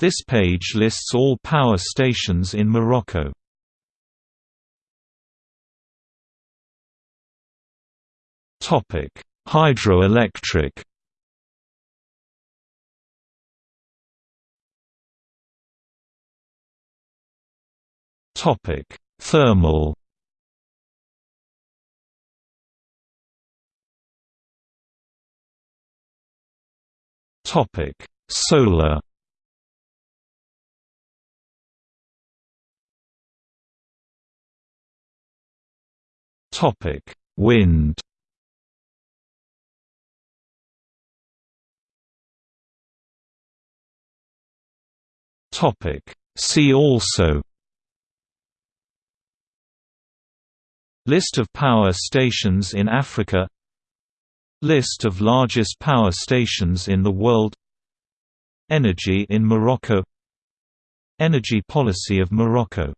This page lists all power stations in Morocco. Topic: Hydroelectric. Topic: Thermal. Topic: Solar. Topic: Wind. Topic: See also. List of power stations in Africa. List of largest power stations in the world. Energy in Morocco. Energy policy of Morocco